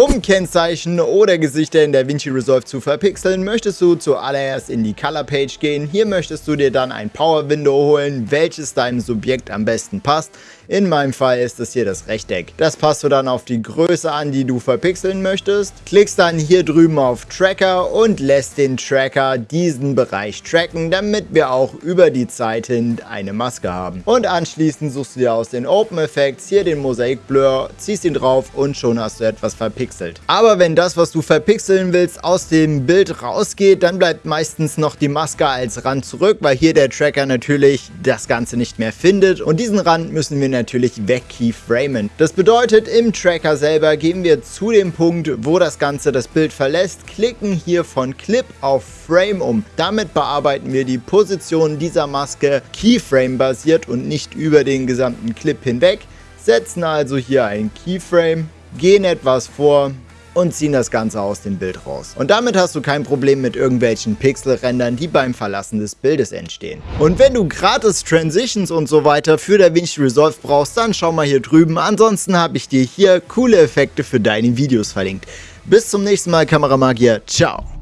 Um Kennzeichen oder Gesichter in DaVinci Resolve zu verpixeln, möchtest du zuallererst in die Color Page gehen. Hier möchtest du dir dann ein Power Window holen, welches deinem Subjekt am besten passt. In meinem Fall ist es hier das Rechteck. Das passt du dann auf die Größe an, die du verpixeln möchtest. Klickst dann hier drüben auf Tracker und lässt den Tracker diesen Bereich tracken, damit wir auch über die Zeit hin eine Maske haben. Und anschließend suchst du dir aus den Open Effects hier den Mosaik Blur, ziehst ihn drauf und schon hast du etwas verpixelt. Aber wenn das, was du verpixeln willst, aus dem Bild rausgeht, dann bleibt meistens noch die Maske als Rand zurück, weil hier der Tracker natürlich das Ganze nicht mehr findet und diesen Rand müssen wir natürlich natürlich weg keyframen. Das bedeutet, im Tracker selber gehen wir zu dem Punkt, wo das Ganze das Bild verlässt, klicken hier von Clip auf Frame um. Damit bearbeiten wir die Position dieser Maske Keyframe basiert und nicht über den gesamten Clip hinweg, setzen also hier ein Keyframe, gehen etwas vor, und ziehen das Ganze aus dem Bild raus. Und damit hast du kein Problem mit irgendwelchen Pixelrändern, die beim Verlassen des Bildes entstehen. Und wenn du gratis Transitions und so weiter für DaVinci Resolve brauchst, dann schau mal hier drüben. Ansonsten habe ich dir hier coole Effekte für deine Videos verlinkt. Bis zum nächsten Mal, Kameramagier. Ciao.